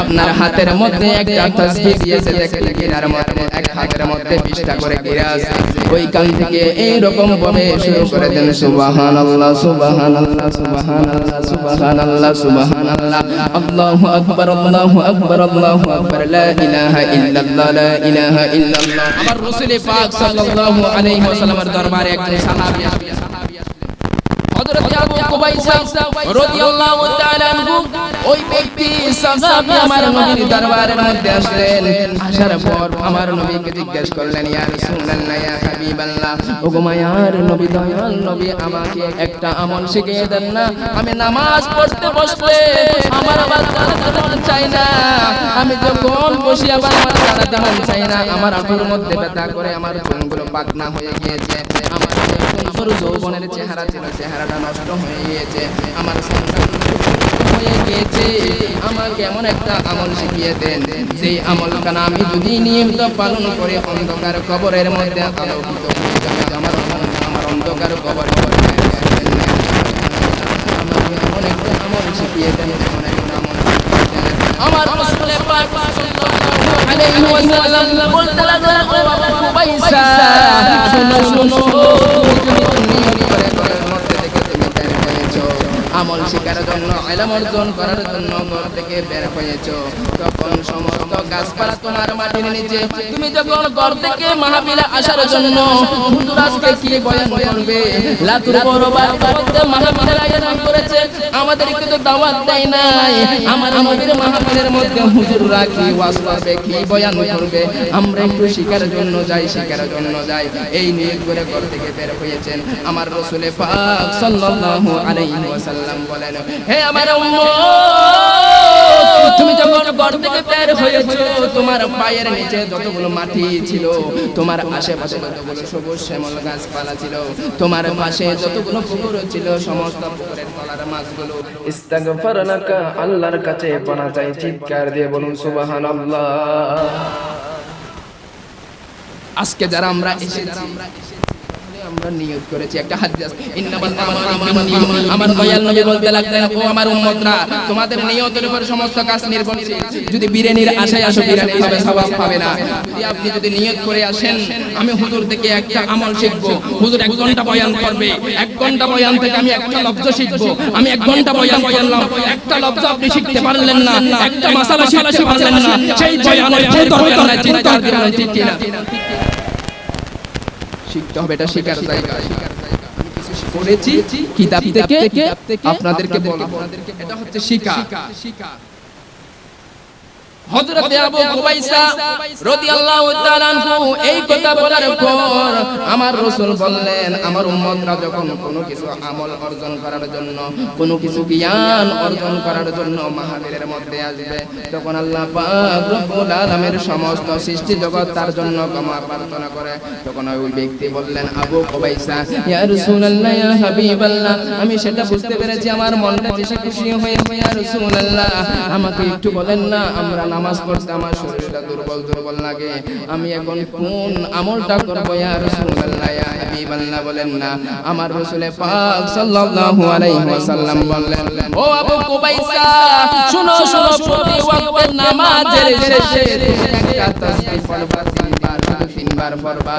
আপনার হাতের মধ্যে হাতের মধ্যে 20টা করে ওইখান থেকে এই রকম ভাবে শুরু করে দেন সুবহানাল্লাহ সুবহানাল্লাহ সুবহানাল্লাহ। সুবহানাল্লাহ আল্লাহু আকবার আল্লাহু আকবার আল্লাহু আকবার লা ইলাহা ইল্লাল্লাহ লা ইলাহা ইল্লাল্লাহ আমার রাসূল পাক সাল্লাল্লাহু আলাইহি ওয়াসাল্লামের দরবারে একজন সাহাবী আসলেন হযরত আবু আমার মধ্যে একটা আমল শিখিয়ে দেন না। আমি নামাজ পড়তে বসলে আমার আবার চাই না। আমি যখন বসি আবার আমার দাঁড়াতে চাই না। আমার মধ্যে ব্যথা করে আমার পাকনা হয়ে গিয়েছে। আমার যৌবনের চেহারা ছিল, চেহারাটা নষ্ট হয়ে গিয়েছে, আমার সংসার হয়ে গিয়েছে। আমাকে এমন একটা আমল শিখিয়ে দেন সেই আমলখানা আমি যদি নিয়মিত পালন করে অন্ধকার কবরের মধ্যে আলোকিত আমার আমার অন্ধকার কবর আমাকে এমন একটা আমল শিখিয়ে দেন এমন একটা আমল আমার রাসূলে পাক সাল্লাল্লাহু আলাইহি ওয়াসাল্লাম বলতে লাগলেন, ও আবু কুবাইসা শোনো শোনো। তুমি নিয়ত করে ঘরের মধ্যে থেকে তুমি বের হয়েছো শিকার জন্য এলাম অর্জন করার জন্য ঘর থেকে বের হয়েছো। তখন সমস্ত গাছপালা তোমার মাটির নিচে। তুমি যখন ঘর থেকে আসার জন্য হুজুর আজকে কি বয়ান করবে? লাতুর বড় বাড়িতে মাহফিলের আয়োজন করেছে। আমাদের কিন্তু দাওয়াত দেয় নাই। আমার নবীর মাহফিলের মধ্যে হুজুররা কি ওয়াজ করবে কি বয়ান করবে? আমরা একটু শিকার জন্য যাই শিকার জন্য যাই। এই নিয়ে করে ঘর থেকে বের হয়েছেন। আমার রসুলে পাক সাল্লাল্লাহু আলাইহি ওয়াসাল্লাম বলেন হে আমার উম্মত তুমি যখন থেকে বের হয়েছো, তোমার পায়ের নিচে যতগুলো মাটি ছিল, তোমার আশেপাশে যতগুলো সবুজ শ্যামল গাছপালা ছিল, তোমার পাশে যতগুলো পুকুর ছিল, সমস্ত পুকুরের তলার মাছগুলো। আল্লাহর কাছে পানা চাই, চিৎকার দিয়ে বলুন, সুবহানাল্লাহ। আজকে যারা আমরা এসেছি আমরা নিয়ত করেছি। একটা হাদিস আমার দয়াল নবী বলতে লাগলেন ও আমার উম্মতরা তোমাদের নিয়তের উপর সমস্ত কাজ নির্ভরশীল যদি বিরিয়ানির আশায় আসো বিরিয়ানি হবে সওয়াব পাবে না। যদি আপনি যদি নিয়ত করে আসেন আমি হুজুর থেকে একটা আমল শিখব। হুজুর এক ঘণ্টা বয়ান করবে। এক ঘণ্টা বয়ান থেকে আমি একটা লব্জ শিখব। আমি এক ঘণ্টা বয়ান করলাম। একটা লব্জ আপনি শিখতে পারলেন না। একটা মাসালা শিখতে পারলেন না। সেই বয়ানের চিন্তা ঠিক কিনা? শিখতে হবে এটা শেখার জায়গা। পড়েছি কিতাব থেকে আপনাদেরকে বলব এটা হচ্ছে শিখা হযরতে আবু কুবাইসা রাদিয়াল্লাহু তাআলা আনহু এই কথা বলার পর আমার রাসূল বললেন আমার উম্মতরা যখন কোনো কিছু আমল অর্জন করার জন্য কোনো কিছু জ্ঞান অর্জন করার জন্য মাহফিলের মধ্যে আসবে। তখন আল্লাহ পাক রব্বুল আলামিনের সমস্ত সৃষ্টি জগৎ তার জন্য ক্ষমা প্রার্থনা করে। তখন ওই ব্যক্তি বললেন আবু কুবাইসা ইয়া রাসূলুল্লাহ ইয়া হাবিবাল্লাহ আমি সেটা বুঝতে পেরেছি আমার মনটা বেশি খুশি হয়ে ইয়া রাসূলুল্লাহ আমাকে একটু বলেন না আমরা নামাজ পড়তে আমার শরীরটা দুর্বল দুর্বল লাগে। আমি এখন কোন আমলটা করব ইয়া রাসূলুল্লাহ? ইয়া হাবিবাল্লাহ বলেন না। আমার রাসূলে পাক সাল্লাল্লাহু আলাইহি ওয়াসাল্লাম বললেন, ও আবু কুবাইসা, শুনো শুনো, প্রতি ওয়াক্তের নামাজের শেষে একটা তাসবিহ পড়বা, তিনবার তিনবার পড়বা।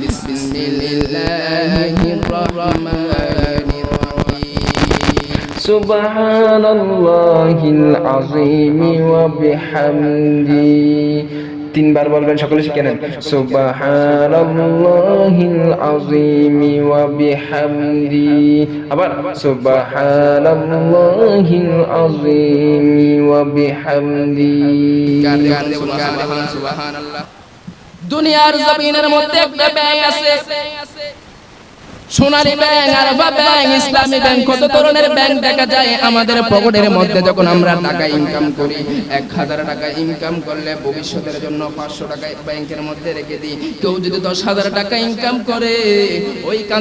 বিসমিল্লাহির রহমানির রহিম সুবহানাল্লাহিল আযীম ওয়া বিহামদি। তিনবার বলবেন, সকলে শিখে নেন। সুবহানাল্লাহিল আযীম ওয়া বিহামদি। আবার, সুবহানাল্লাহিল আযীম ওয়া বিহামদি। দুনিয়ার জমিনের মধ্যে একটা ব্যাংক আছে। সোনালী ব্যাংকের মধ্যে রেখে দিই।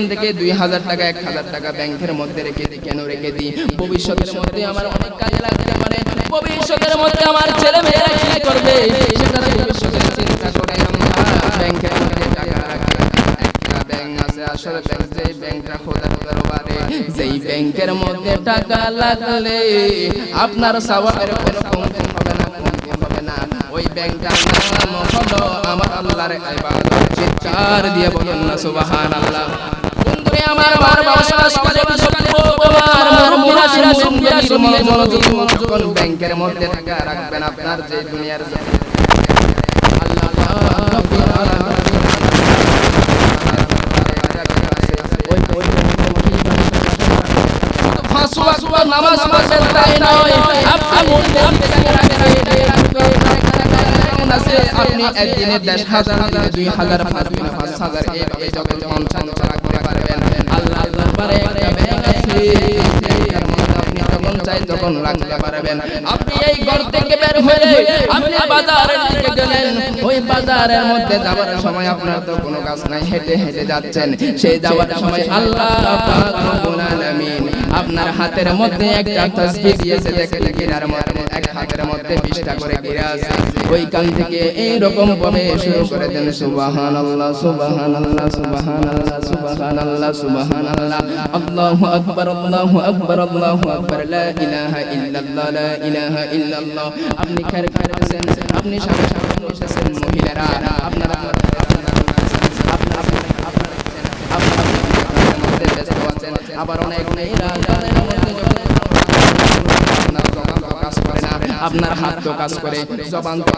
থেকে দুই হাজার টাকা, এক হাজার টাকা ব্যাংকের মধ্যে রেখে দিই। কেন রেখে দিই? ভবিষ্যতের মধ্যে আমার অনেক কাজে লাগতে পারে। ভবিষ্যতের মধ্যে আমার ছেলে মেয়েরা কি করবে? ব্যাংকের মধ্যে টাকা রাখি একটা ব্যাংক আছে আসলে ব্যাংক যেই ব্যাংকটা খোদা খোদার বারে যেই ব্যাংকের মধ্যে টাকা লাগলে আপনার সাওয়াবের কোনো কমতি হবে না কমতি হবে না। ওই ব্যাংকটার নাম হলো আমার আল্লাহর ইবাদত। চিৎকার দিয়ে বলুন না সুবহানাল্লাহ। বন্ধুরে আমার আমার বাসার সমাজে সত্য আমার মুরব্বিরা মুরব্বিরা শুনিয়ে মনোযোগ। যখন ব্যাংকের মধ্যে টাকা রাখবেন আপনার যে দুনিয়ার আল্লাহ রাব্বুল আলামিন ফাঁসু আকবার নামাজ পড়বেন তাই নয় আপনি মনে আছে আপনি একদিনে দেড় হাজার দুই হাজার পাঁচ পারবেন, আল্লাহ কোনো কাজ নাই, হেঁটে হেঁটে সেই যাওয়ার সময় আল্লাহ পাক আপনার হাতের মধ্যে একটা তাসবিহ দিয়েছে, দেখেন কিনার মধ্যে, এক হাতের মধ্যে 20টা করে গিরা আছে। ওই কান থেকে এই রকম ভাবে শুরু করে দেন, সুবহানাল্লাহ সুবহানাল্লাহ সুবহানাল্লাহ সুবহানাল্লাহ সুবহানাল্লাহ। আল্লাহু আকবার আল্লাহু আকবার আল্লাহু আকবার। লা ইলাহা ইল্লাল্লাহ, লা ইলাহা ইল্লাল্লাহ। আপনি খায়ের খায়ের আছেন আপনি সামনে সামনে বসেছেন মহিলারা আপনারা আবার অনেক মেয়েরা তাদের মধ্যে যখন আপনার জবান তো কাজ করে না আপনার হাত তো কাজ করে জবান তো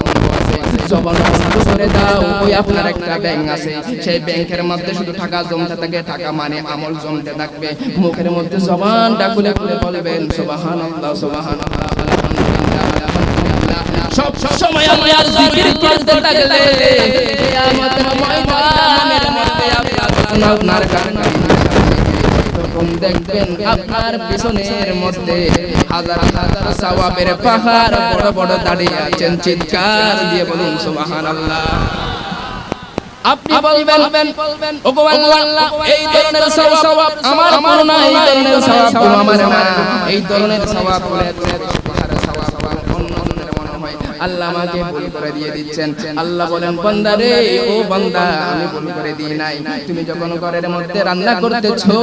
জবান বন্ধ করে। দাও ওই আপনার একটা ব্যাংক আছে সেই ব্যাংকের মধ্যে শুধু টাকা জমতে থাকে টাকা মানে আমল জমতে থাকবে। মুখের মধ্যে জবানটা খুলে খুলে বলবেন সুবহানাল্লাহ সুবহানাল্লাহ আলহামদুলিল্লাহ আলহামদুলিল্লাহ সব সময় আল্লাহর জিকির করতে থাকলে কিয়ামতের ময়দানের মধ্যে আপনার কাছে তখন দেখবেন আপনার পিছনের মধ্যে হাজার হাজার সওয়াবের পাহাড় বড় বড় দাঁড়িয়ে আছেন, চিৎকার দিয়ে বলুন, সুবহানাল্লাহ। আপনি বলবেন ওগো আল্লাহ, এই ধরনের সওয়াব আমার আমার না এই ধরনের সওয়াব আমার এই ধরনের সওয়াব আল্লাহ আমাকে ভুল করে দিয়ে দিচ্ছেন। আল্লাহ বলেন বান্দা রে ও বান্দা আমি ভুল করে দিই নাই। তুমি যখন ঘরের মধ্যে রান্না করতেছো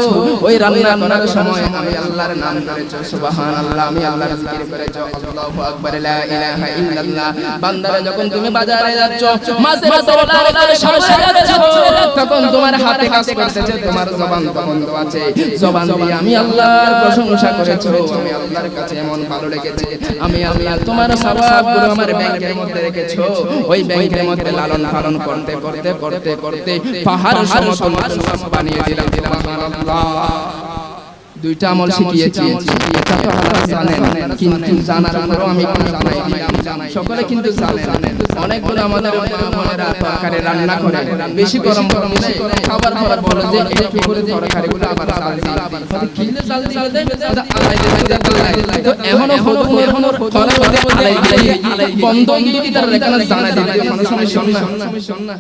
ওই রান্না করার সময় আমি আল্লাহর নাম করেছ। সুবহানাল্লাহ আমি আল্লাহর জিকির করেছ। আল্লাহু আকবার লা ইলাহা ইল্লাল্লাহ। বান্দারা যখন তুমি বাজারে যাচ্ছ মাঝে মাঝে আল্লাহর সামনে যাচ্ছ। তখন তোমার হাতে কাজ করতেছে তোমার জবান বন্ধ আছে। জবান দিয়ে আমি আল্লাহর প্রশংসা করেছ। আমি আল্লাহর কাছে এমন ভালো লেগেছে আমি আল্লাহ তোমার সওয়াবগুলো আমার ব্যাংকের মধ্যে রেখেছো? ওই ব্যাংকের মধ্যে লালন পালন করতে করতে করতে করতে পাহাড় সমতল বানিয়ে দিলাম। সুবহানাল্লাহ। দুইটা আমল শিখিয়েছি। এটা তো আপনারা জানেন। কিন্তু জানার পরও আমি কোনো জানাই সকলে কিন্তু জানেন। অনেকগুলো আমাদের মনেরা তরকারি রান্না করে। বেশি গরম গরম খাবার পর বলে যে একটু তরকারিগুলো আবার চাল দিই কিলে চাল দিলে দেয় তো এখনও হলো এখনও ফলে বন্ধ কি তার এখানে জানা দিলে মানুষ শোন। না